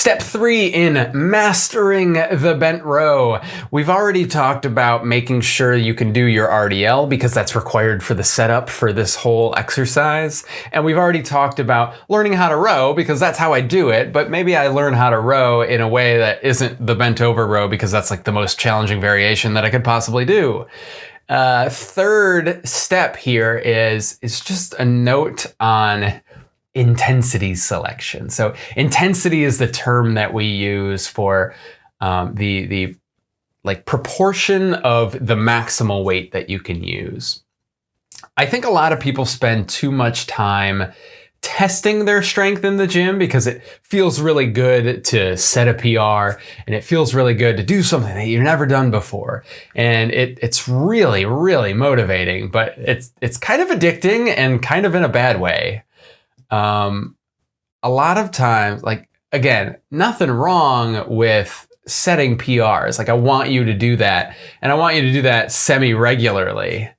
Step three in mastering the bent row. We've already talked about making sure you can do your RDL because that's required for the setup for this whole exercise. And we've already talked about learning how to row because that's how I do it, but maybe I learn how to row in a way that isn't the bent over row because that's like the most challenging variation that I could possibly do. Uh, third step here is, is just a note on intensity selection. So intensity is the term that we use for um, the, the like proportion of the maximal weight that you can use. I think a lot of people spend too much time testing their strength in the gym because it feels really good to set a PR and it feels really good to do something that you've never done before. And it, it's really, really motivating, but it's, it's kind of addicting and kind of in a bad way um, a lot of times, like, again, nothing wrong with setting PRs. Like, I want you to do that. And I want you to do that semi regularly.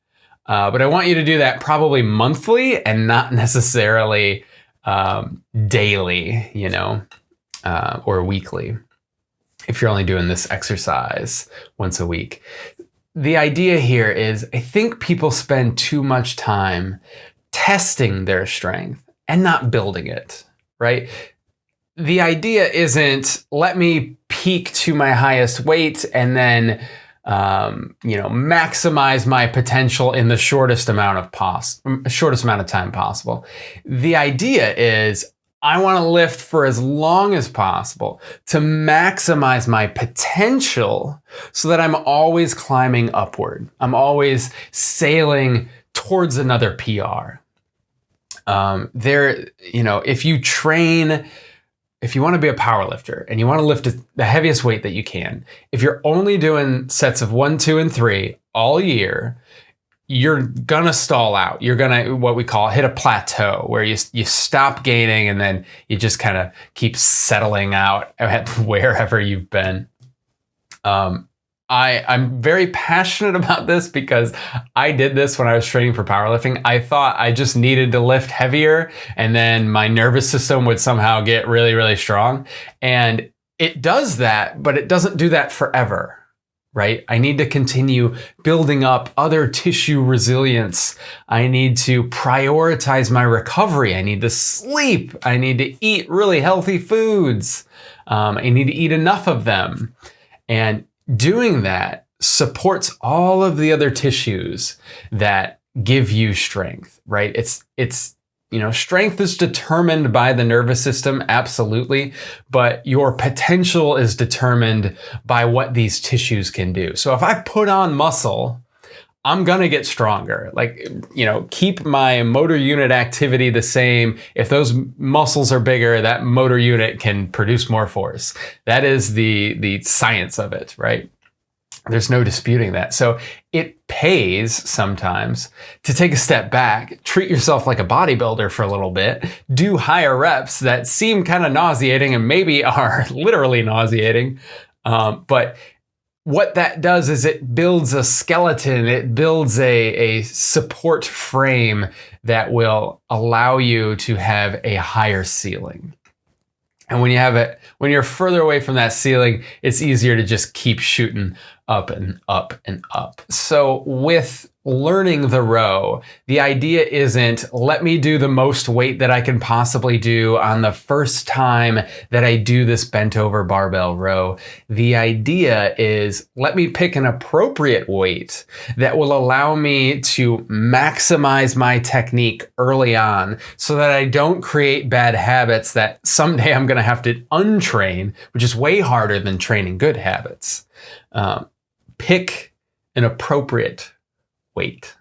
Uh, but I want you to do that probably monthly and not necessarily um, daily, you know, uh, or weekly if you're only doing this exercise once a week. The idea here is I think people spend too much time testing their strength and not building it, right? The idea isn't let me peak to my highest weight and then um, you know, maximize my potential in the shortest amount of pos shortest amount of time possible. The idea is I want to lift for as long as possible to maximize my potential so that I'm always climbing upward. I'm always sailing towards another PR um, there, you know, if you train, if you want to be a power lifter and you want to lift the heaviest weight that you can, if you're only doing sets of one, two, and three all year, you're gonna stall out. You're gonna what we call hit a plateau where you you stop gaining and then you just kind of keep settling out at wherever you've been. Um, I, I'm very passionate about this because I did this when I was training for powerlifting. I thought I just needed to lift heavier and then my nervous system would somehow get really, really strong. And it does that, but it doesn't do that forever, right? I need to continue building up other tissue resilience. I need to prioritize my recovery. I need to sleep. I need to eat really healthy foods. Um, I need to eat enough of them. And doing that supports all of the other tissues that give you strength, right? It's, it's, you know, strength is determined by the nervous system, absolutely, but your potential is determined by what these tissues can do. So if I put on muscle, I'm gonna get stronger. Like, you know, keep my motor unit activity the same. If those muscles are bigger, that motor unit can produce more force. That is the, the science of it, right? There's no disputing that. So it pays sometimes to take a step back, treat yourself like a bodybuilder for a little bit, do higher reps that seem kind of nauseating and maybe are literally nauseating, um, but what that does is it builds a skeleton, it builds a, a support frame that will allow you to have a higher ceiling. And when you have it, when you're further away from that ceiling, it's easier to just keep shooting up and up and up. So with learning the row, the idea isn't let me do the most weight that I can possibly do on the first time that I do this bent over barbell row. The idea is let me pick an appropriate weight that will allow me to maximize my technique early on so that I don't create bad habits that someday I'm going to have to untrain, which is way harder than training good habits. Um, pick an appropriate weight.